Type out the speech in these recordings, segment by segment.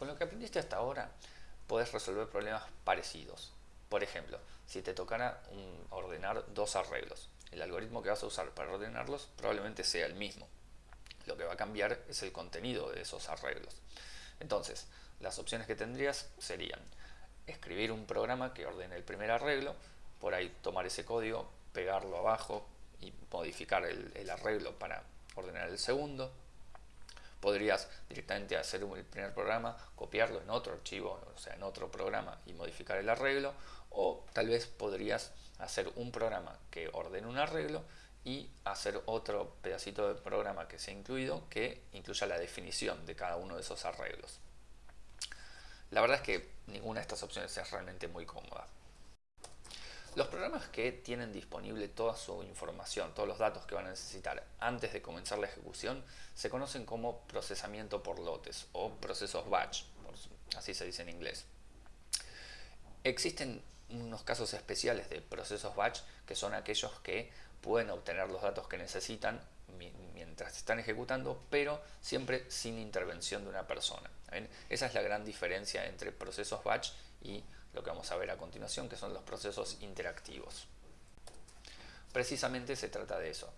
Con lo que aprendiste hasta ahora, puedes resolver problemas parecidos. Por ejemplo, si te tocara ordenar dos arreglos, el algoritmo que vas a usar para ordenarlos probablemente sea el mismo. Lo que va a cambiar es el contenido de esos arreglos. Entonces, las opciones que tendrías serían escribir un programa que ordene el primer arreglo, por ahí tomar ese código, pegarlo abajo y modificar el, arreglo para ordenar el segundo. Podrías directamente hacer el primer programa, copiarlo en otro archivo, o sea, en otro programa y modificar el arreglo. O tal vez podrías hacer un programa que ordene un arreglo y hacer otro pedacito de programa que sea incluido que incluya la definición de cada uno de esos arreglos. La verdad es que ninguna de estas opciones es realmente muy cómoda. Los programas que tienen disponible toda su información, todos los datos que van a necesitar antes de comenzar la ejecución, se conocen como procesamiento por lotes o procesos batch, así se dice en inglés. Existen unos casos especiales de procesos batch que son aquellos que pueden obtener los datos que necesitan mientras están ejecutando, pero siempre sin intervención de una persona. Esa es la gran diferencia entre procesos batch y lo que vamos a ver a continuación, que son los procesos interactivos. Precisamente se trata de eso.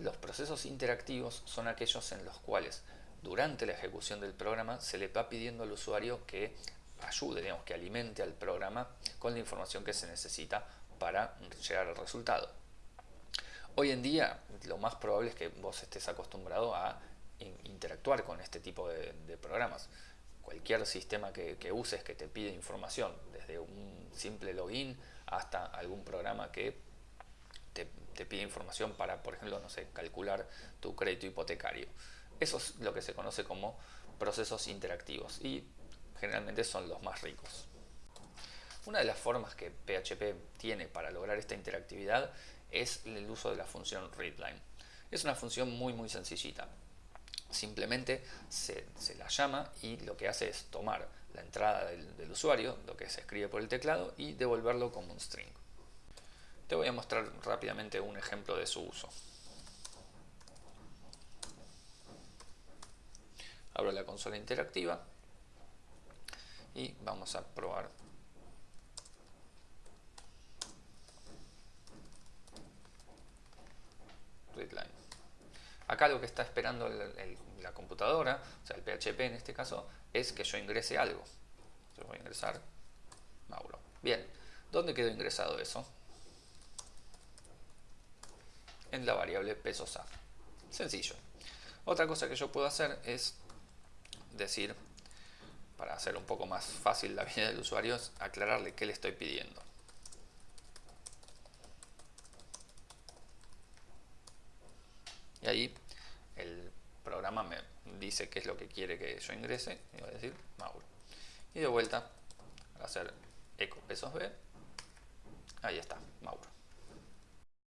Los procesos interactivos son aquellos en los cuales durante la ejecución del programa se le va pidiendo al usuario que ayude, digamos, que alimente al programa con la información que se necesita para llegar al resultado. Hoy en día lo más probable es que vos estés acostumbrado a interactuar con este tipo de, programas. Cualquier sistema que, uses que te pide información, un simple login hasta algún programa que te, te, pide información para, por ejemplo, no sé, calcular tu crédito hipotecario. Eso es lo que se conoce como procesos interactivos y generalmente son los más ricos. Una de las formas que PHP tiene para lograr esta interactividad es el uso de la función readline. Es una función muy muy sencillita. Simplemente se, la llama y lo que hace es tomar la entrada del, usuario, lo que se escribe por el teclado, y devolverlo como un string. Te voy a mostrar rápidamente un ejemplo de su uso. Abro la consola interactiva y vamos a probar Acá lo que está esperando la computadora, o sea el PHP en este caso, es que yo ingrese algo. Yo voy a ingresar Mauro. Bien, ¿dónde quedó ingresado eso? En la variable pesos A. Sencillo. Otra cosa que yo puedo hacer es decir, para hacer un poco más fácil la vida del usuario, es aclararle qué le estoy pidiendo. y ahí el programa me dice qué es lo que quiere que yo ingrese y voy a decir Mauro. Y de vuelta a hacer eco pesos B. Ahí está Mauro